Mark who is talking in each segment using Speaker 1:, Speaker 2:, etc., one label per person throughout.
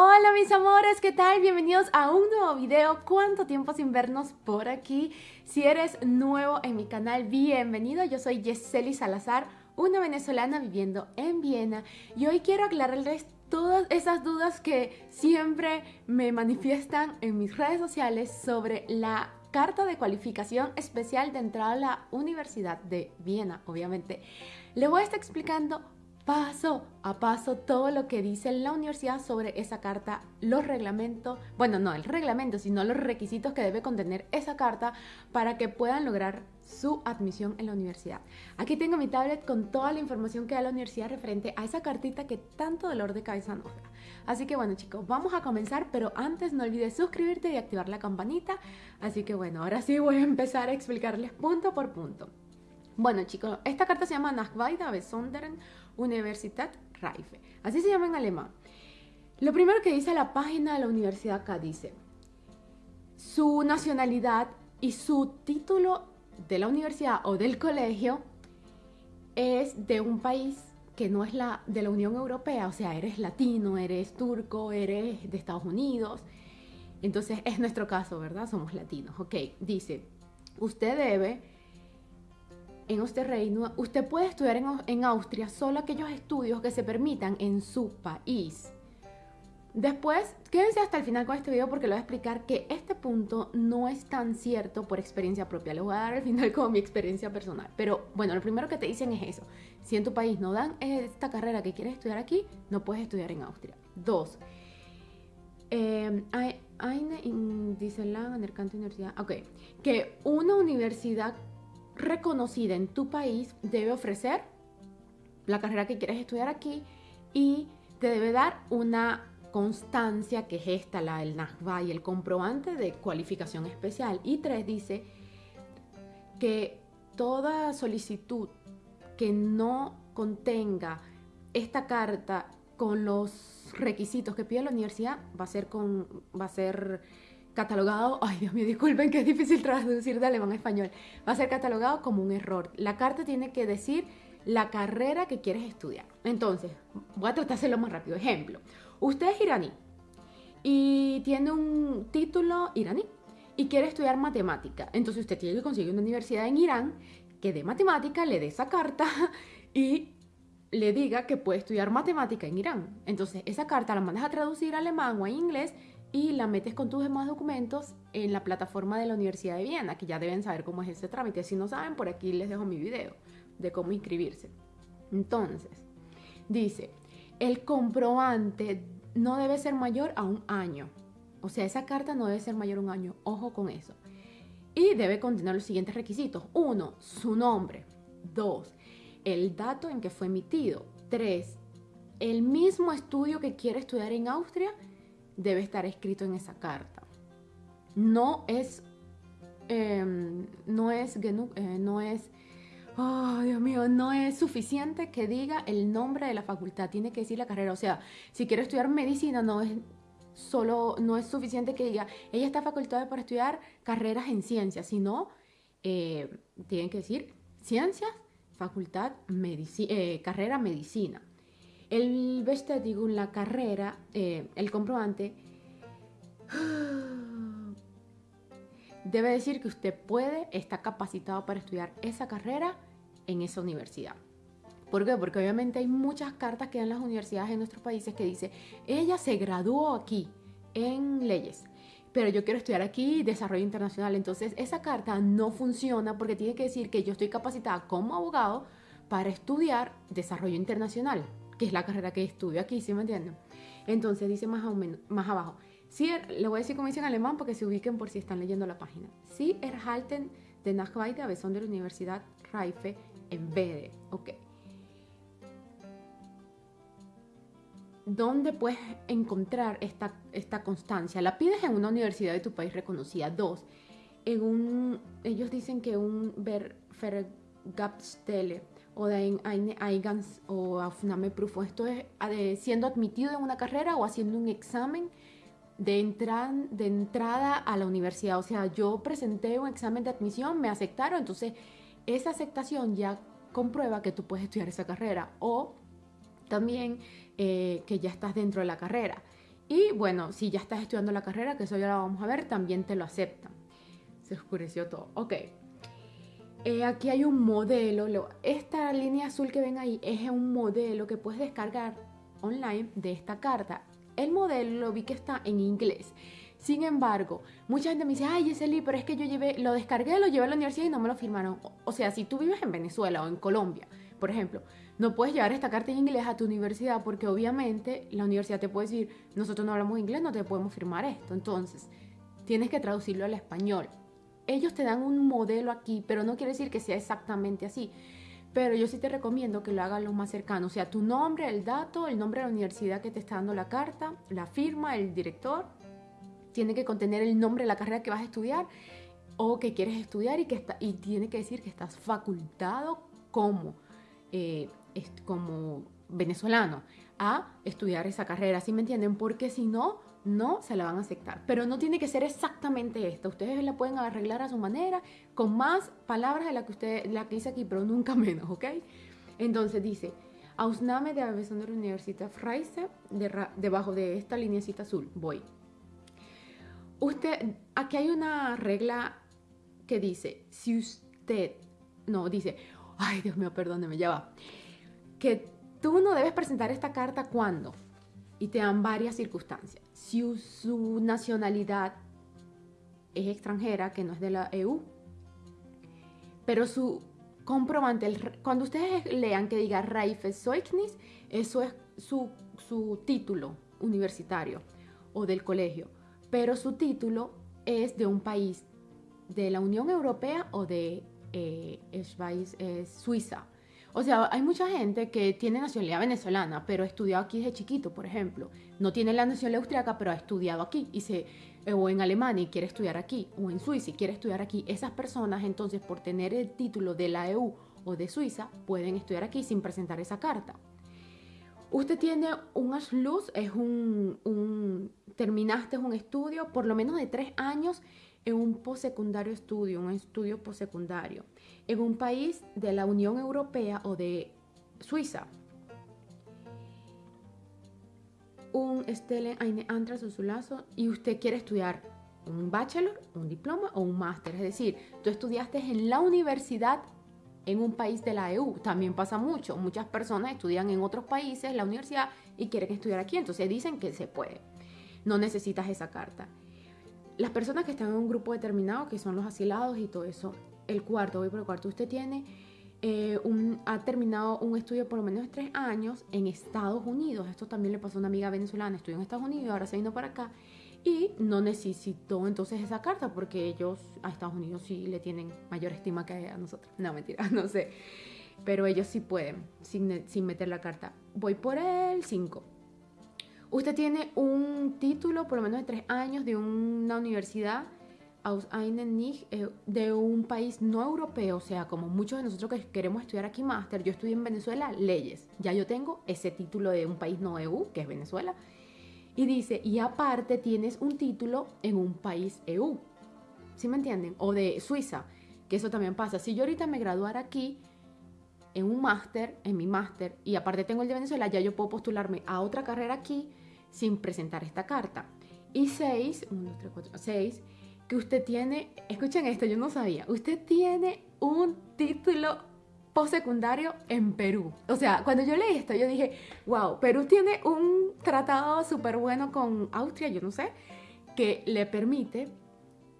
Speaker 1: Hola mis amores, ¿qué tal? Bienvenidos a un nuevo video. ¿Cuánto tiempo sin vernos por aquí? Si eres nuevo en mi canal, bienvenido. Yo soy Yeseli Salazar, una venezolana viviendo en Viena y hoy quiero aclararles todas esas dudas que siempre me manifiestan en mis redes sociales sobre la carta de cualificación especial de entrada a la Universidad de Viena, obviamente. Les voy a estar explicando paso a paso todo lo que dice la universidad sobre esa carta, los reglamentos, bueno, no el reglamento, sino los requisitos que debe contener esa carta para que puedan lograr su admisión en la universidad. Aquí tengo mi tablet con toda la información que da la universidad referente a esa cartita que tanto dolor de cabeza nos da. Así que bueno chicos, vamos a comenzar, pero antes no olvides suscribirte y activar la campanita. Así que bueno, ahora sí voy a empezar a explicarles punto por punto. Bueno chicos, esta carta se llama Nachweide Besonderen Universität Reife. Así se llama en alemán. Lo primero que dice la página de la universidad acá dice su nacionalidad y su título de la universidad o del colegio es de un país que no es la de la Unión Europea, o sea, eres latino, eres turco, eres de Estados Unidos. Entonces es nuestro caso, ¿verdad? Somos latinos. Ok, dice, usted debe en este reino, usted puede estudiar en, Austria solo aquellos estudios que se permitan en su país. Después, quédense hasta el final con este video porque le voy a explicar que este punto no es tan cierto por experiencia propia. Le voy a dar al final como mi experiencia personal. Pero bueno, lo primero que te dicen es eso. Si en tu país no dan esta carrera que quieres estudiar aquí, no puedes estudiar en Austria. Dos, dice la Universidad, ok, que una universidad reconocida en tu país debe ofrecer la carrera que quieres estudiar aquí y te debe dar una constancia que es esta, la del NACBA y el comprobante de cualificación especial. Y tres dice que toda solicitud que no contenga esta carta con los requisitos que pide la universidad va a ser con va a ser catalogado, ay Dios mío, disculpen que es difícil traducir de alemán a español, va a ser catalogado como un error. La carta tiene que decir la carrera que quieres estudiar. Entonces, voy a tratar de hacerlo más rápido. Ejemplo, usted es iraní y tiene un título iraní y quiere estudiar matemática. Entonces usted tiene que conseguir una universidad en Irán que de matemática le dé esa carta y le diga que puede estudiar matemática en Irán. Entonces esa carta la mandas a traducir a alemán o a inglés y la metes con tus demás documentos en la plataforma de la Universidad de Viena, que ya deben saber cómo es ese trámite. Si no saben, por aquí les dejo mi video de cómo inscribirse. Entonces, dice, el comprobante no debe ser mayor a un año. O sea, esa carta no debe ser mayor a un año. Ojo con eso. Y debe contener los siguientes requisitos. Uno, su nombre. Dos, el dato en que fue emitido. Tres, el mismo estudio que quiere estudiar en Austria debe estar escrito en esa carta. No es, em, no es, eh, no es, oh Dios mío, no es suficiente que diga el nombre de la facultad, tiene que decir la carrera. O sea, si quiero estudiar medicina, no es solo, no es suficiente que diga, ella está facultada para estudiar carreras en ciencias, sino eh, tienen que decir ciencias, facultad, eh, carrera medicina. El digo la carrera, eh, el comprobante, debe decir que usted puede, está capacitado para estudiar esa carrera en esa universidad. ¿Por qué? Porque obviamente hay muchas cartas que dan las universidades en nuestros países que dice, ella se graduó aquí en leyes, pero yo quiero estudiar aquí desarrollo internacional. Entonces esa carta no funciona porque tiene que decir que yo estoy capacitada como abogado para estudiar desarrollo internacional que es la carrera que estudio aquí, ¿sí me entienden? Entonces dice más, abajo, sí, er, le voy a decir como dice en alemán porque se ubiquen por si están leyendo la página. Sie erhalten de Nachweite Besson de la Universidad Reife en Bede. Ok. ¿Dónde puedes encontrar esta, constancia? La pides en una universidad de tu país reconocida. Dos, en un, ellos dicen que un Vergabstelle o de Eigans o Afname Proof. Esto es siendo admitido en una carrera o haciendo un examen de, de entrada a la universidad. O sea, yo presenté un examen de admisión, me aceptaron, entonces esa aceptación ya comprueba que tú puedes estudiar esa carrera o también eh, que ya estás dentro de la carrera. Y bueno, si ya estás estudiando la carrera, que eso ya lo vamos a ver, también te lo aceptan. Se oscureció todo. Ok. Eh, aquí hay un modelo. Esta línea azul que ven ahí es un modelo que puedes descargar online de esta carta. El modelo lo vi que está en inglés. Sin embargo, mucha gente me dice, ay, Yeseli, pero es que yo llevé, lo descargué, lo llevé a la universidad y no me lo firmaron. O sea, si tú vives en Venezuela o en Colombia, por ejemplo, no puedes llevar esta carta en inglés a tu universidad porque obviamente la universidad te puede decir, nosotros no hablamos inglés, no te podemos firmar esto. Entonces, tienes que traducirlo al español. Ellos te dan un modelo aquí, pero no quiere decir que sea exactamente así. Pero yo sí te recomiendo que lo hagas lo más cercano. O sea, tu nombre, el dato, el nombre de la universidad que te está dando la carta, la firma, el director. Tiene que contener el nombre de la carrera que vas a estudiar o que quieres estudiar y, que está, y tiene que decir que estás facultado como eh, como venezolano a estudiar esa carrera, ¿sí me entienden? Porque si no, no se la van a aceptar. Pero no tiene que ser exactamente esta. Ustedes la pueden arreglar a su manera, con más palabras de la que usted, la que dice aquí, pero nunca menos, ¿ok? Entonces dice, Ausname de Universität Freise, debajo de esta lineecita azul, voy. Usted, aquí hay una regla que dice, si usted, no, dice, ay Dios mío, perdóneme, ya va, que tú no debes presentar esta carta cuando, y te dan varias circunstancias. Si su nacionalidad es extranjera, que no es de la EU, pero su comprobante, cuando ustedes lean que diga Zeugnis, eso es su, su título universitario o del colegio, pero su título es de un país de la Unión Europea o de eh, es, Suiza. O sea, hay mucha gente que tiene nacionalidad venezolana, pero ha estudiado aquí desde chiquito, por ejemplo. No tiene la nacionalidad austriaca, pero ha estudiado aquí. Y se, eh, o en Alemania y quiere estudiar aquí, o en Suiza y quiere estudiar aquí. Esas personas, entonces, por tener el título de la EU o de Suiza, pueden estudiar aquí sin presentar esa carta. Usted tiene un Aschluss, es un terminaste un estudio por lo menos de tres años en un postsecundario estudio, un estudio postsecundario, en un país de la Unión Europea o de Suiza. Un Stellen eine lazo y usted quiere estudiar un bachelor, un diploma o un máster. Es decir, tú estudiaste en la universidad en un país de la EU. También pasa mucho. Muchas personas estudian en otros países la universidad y quieren estudiar aquí. Entonces dicen que se puede. No necesitas esa carta las personas que están en un grupo determinado, que son los asilados y todo eso, el cuarto, voy por el cuarto, usted tiene, eh, ha terminado un estudio por lo menos tres años en Estados Unidos. Esto también le pasó a una amiga venezolana, estudió en Estados Unidos, ahora se vino para acá y no necesitó entonces esa carta porque ellos a Estados Unidos sí le tienen mayor estima que a nosotros. No, mentira, no sé. Pero ellos sí pueden sin, sin meter la carta. Voy por el 5 usted tiene un título, por lo menos de tres años, de una universidad eh, de un país no europeo, o sea, como muchos de nosotros que queremos estudiar aquí máster, yo estudié en Venezuela leyes, ya yo tengo ese título de un país no EU, que es Venezuela, y dice, y aparte tienes un título en un país EU, ¿sí me entienden? O de Suiza, que eso también pasa. Si yo ahorita me graduara aquí, en un máster, en mi máster, y aparte tengo el de Venezuela, ya yo puedo postularme a otra carrera aquí sin presentar esta carta. Y seis, uno, tres, cuatro, seis, que usted tiene, escuchen esto, yo no sabía, usted tiene un título postsecundario en Perú. O sea, cuando yo leí esto, yo dije, wow, Perú tiene un tratado súper bueno con Austria, yo no sé, que le permite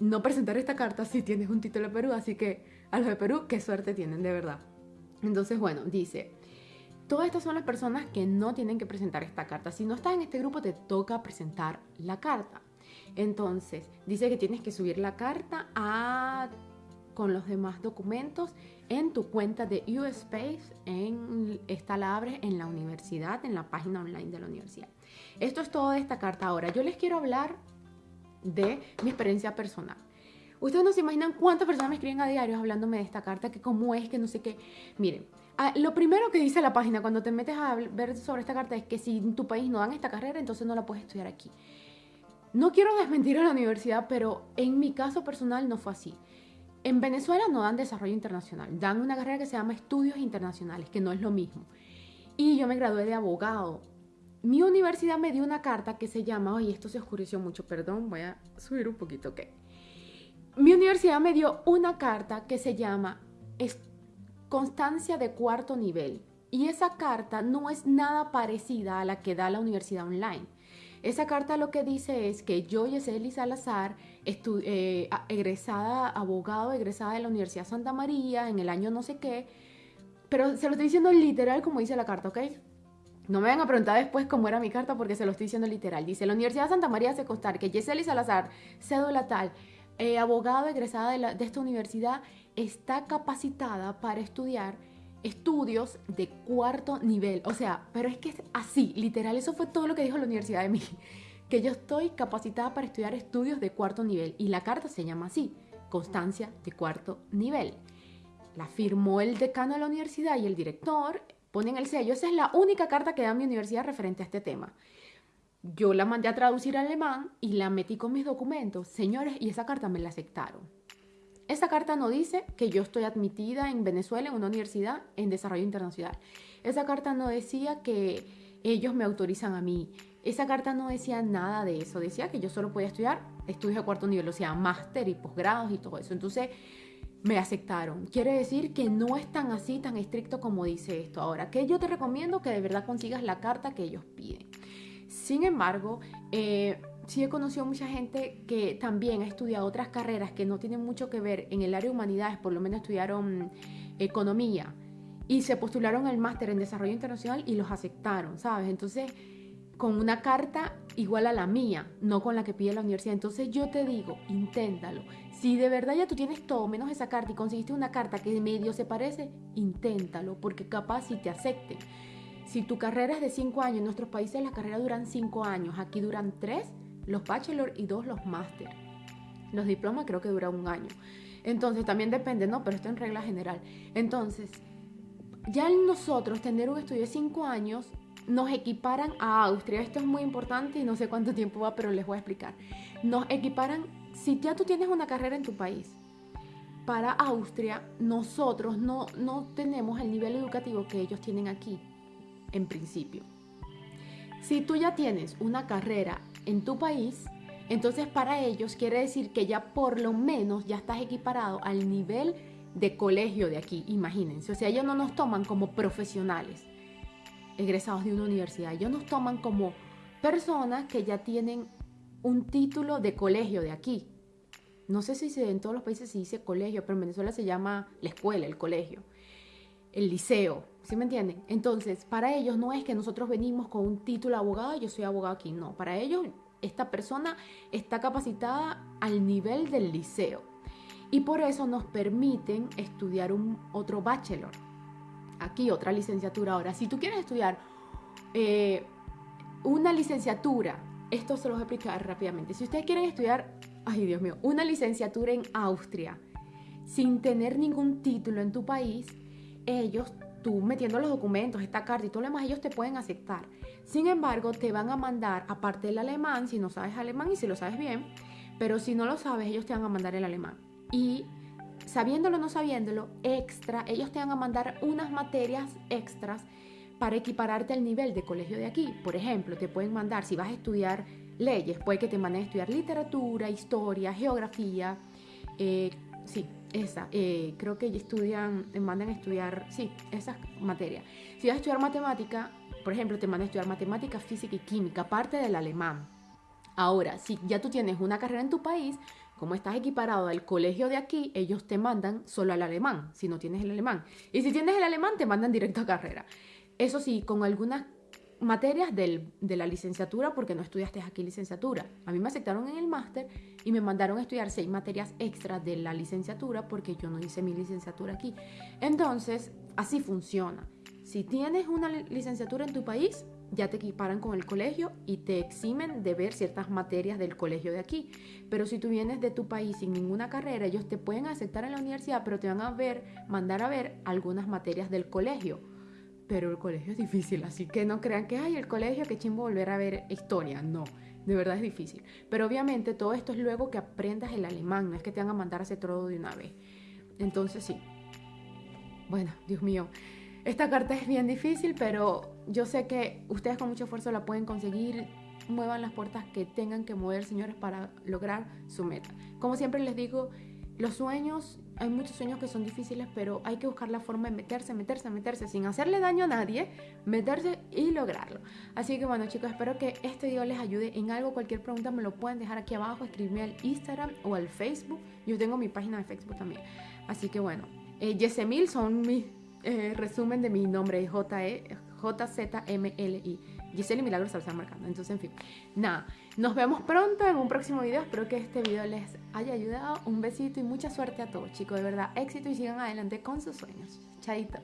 Speaker 1: no presentar esta carta si tienes un título de Perú. Así que a los de Perú, qué suerte tienen, de verdad. Entonces, bueno, dice, Todas estas son las personas que no tienen que presentar esta carta. Si no estás en este grupo, te toca presentar la carta. Entonces, dice que tienes que subir la carta a, con los demás documentos en tu cuenta de USpace. En, esta la abres en la universidad, en la página online de la universidad. Esto es todo de esta carta. Ahora, yo les quiero hablar de mi experiencia personal. Ustedes no se imaginan cuántas personas me escriben a diario hablándome de esta carta, que cómo es, que no sé qué. Miren, Ah, lo primero que dice la página cuando te metes a ver sobre esta carta es que si en tu país no dan esta carrera, entonces no la puedes estudiar aquí. No quiero desmentir a la universidad, pero en mi caso personal no fue así. En Venezuela no dan desarrollo internacional, dan una carrera que se llama estudios internacionales, que no es lo mismo. Y yo me gradué de abogado mi universidad me dio una carta que se llama, oye, esto se oscureció mucho, perdón, voy a subir un poquito, ok. Mi universidad me dio una carta que se llama Constancia de cuarto nivel. Y esa carta no es nada parecida a la que da la universidad online. Esa carta lo que dice es que yo, Yeseli Salazar, eh, egresada, abogado, egresada de la Universidad Santa María en el año no sé qué, pero se lo estoy diciendo literal como dice la carta, ¿ok? No me van a preguntar después cómo era mi carta porque se lo estoy diciendo literal. Dice, la Universidad Santa María hace constar que Yeseli Salazar, cédula tal, eh, abogado egresada de, de esta universidad, está capacitada para estudiar estudios de cuarto nivel. O sea, pero es que es así, literal, eso fue todo lo que dijo la universidad de mí. Que yo estoy capacitada para estudiar estudios de cuarto nivel. Y la carta se llama así, constancia de cuarto nivel. La firmó el decano de la universidad y el director, ponen el sello. Esa es la única carta que da mi universidad referente a este tema. Yo la mandé a traducir al alemán y la metí con mis documentos. Señores, y esa carta me la aceptaron. Esa carta no dice que yo estoy admitida en Venezuela en una universidad en desarrollo internacional. Esa carta no decía que ellos me autorizan a mí. Esa carta no decía nada de eso. Decía que yo solo podía estudiar estudios de cuarto nivel, o sea, máster y posgrados y todo eso. Entonces, me aceptaron. Quiere decir que no es tan así, tan estricto como dice esto. Ahora, que yo te recomiendo que de verdad consigas la carta que ellos piden. Sin embargo, eh, sí he conocido mucha gente que también ha estudiado otras carreras que no tienen mucho que ver en el área de humanidades, por lo menos estudiaron economía y se postularon al máster en desarrollo internacional y los aceptaron, ¿sabes? Entonces, con una carta igual a la mía, no con la que pide la universidad. Entonces yo te digo, inténtalo. Si de verdad ya tú tienes todo menos esa carta y conseguiste una carta que medio se parece, inténtalo, porque capaz si te acepten. Si tu carrera es de 5 años, en nuestros países las carreras duran 5 años, aquí duran 3 los bachelor y dos los máster. Los diplomas creo que duran un año. Entonces también depende, ¿no? Pero esto en regla general. Entonces, ya nosotros tener un estudio de cinco años nos equiparan a Austria. Esto es muy importante y no sé cuánto tiempo va, pero les voy a explicar. Nos equiparan, si ya tú tienes una carrera en tu país, para Austria, nosotros no, no tenemos el nivel educativo que ellos tienen aquí, en principio. Si tú ya tienes una carrera en tu país, entonces para ellos quiere decir que ya por lo menos ya estás equiparado al nivel de colegio de aquí, imagínense. O sea, ellos no nos toman como profesionales egresados de una universidad, ellos nos toman como personas que ya tienen un título de colegio de aquí. No sé si en todos los países se dice colegio, pero en Venezuela se llama la escuela, el colegio, el liceo, ¿sí me entienden? Entonces, para ellos no es que nosotros venimos con un título de abogado yo soy abogado aquí, no, para ellos esta persona está capacitada al nivel del liceo y por eso nos permiten estudiar un otro bachelor. Aquí otra licenciatura. Ahora, si tú quieres estudiar eh, una licenciatura, esto se los voy a explicar rápidamente. Si ustedes quieren estudiar, ay Dios mío, una licenciatura en Austria sin tener ningún título en tu país, ellos, tú metiendo los documentos, esta carta y todo lo demás, ellos te pueden aceptar. Sin embargo, te van a mandar, aparte del alemán, si no sabes alemán y si lo sabes bien, pero si no lo sabes, ellos te van a mandar el alemán. Y sabiéndolo o no sabiéndolo, extra, ellos te van a mandar unas materias extras para equipararte al nivel de colegio de aquí. Por ejemplo, te pueden mandar, si vas a estudiar leyes, puede que te manden a estudiar literatura, historia, geografía, eh, sí, esa, eh, creo que estudian, te mandan a estudiar, sí, esas materias. Si vas a estudiar matemática, por ejemplo, te mandan a estudiar matemática, física y química, aparte del alemán. Ahora, si ya tú tienes una carrera en tu país, como estás equiparado al colegio de aquí, ellos te mandan solo al alemán, si no tienes el alemán. Y si tienes el alemán, te mandan directo a carrera. Eso sí, con algunas materias de la licenciatura, porque no estudiaste aquí licenciatura. A mí me aceptaron en el máster y me mandaron a estudiar seis materias extras de la licenciatura, porque yo no hice mi licenciatura aquí. Entonces, así funciona. Si tienes una licenciatura en tu país, ya te equiparan con el colegio y te eximen de ver ciertas materias del colegio de aquí. Pero si tú vienes de tu país sin ninguna carrera, ellos te pueden aceptar en la universidad, pero te van a ver, mandar a ver algunas materias del colegio. Pero el colegio es difícil, así que no crean que hay el colegio, que chimbo volver a ver historia. No, de verdad es difícil. Pero obviamente todo esto es luego que aprendas el alemán, no es que te van a mandar a hacer todo de una vez. Entonces sí. Bueno, Dios mío, esta carta es bien difícil, pero yo sé que ustedes con mucho esfuerzo la pueden conseguir. Muevan las puertas que tengan que mover, señores, para lograr su meta. Como siempre les digo, los sueños, hay muchos sueños que son difíciles, pero hay que buscar la forma de meterse, meterse, meterse, sin hacerle daño a nadie, meterse y lograrlo. Así que bueno chicos, espero que este video les ayude en algo. Cualquier pregunta me lo pueden dejar aquí abajo, escribirme al Instagram o al Facebook. Yo tengo mi página de Facebook también. Así que bueno, eh, Yesemil son mi eh, resumen de mi nombre, J-E, J-Z-M-L-I. Giselle y Milagros Salazar marcando. Entonces, en fin, nada. Nos vemos pronto en un próximo video. Espero que este video les haya ayudado. Un besito y mucha suerte a todos, chicos. De verdad, éxito y sigan adelante con sus sueños. Chaito.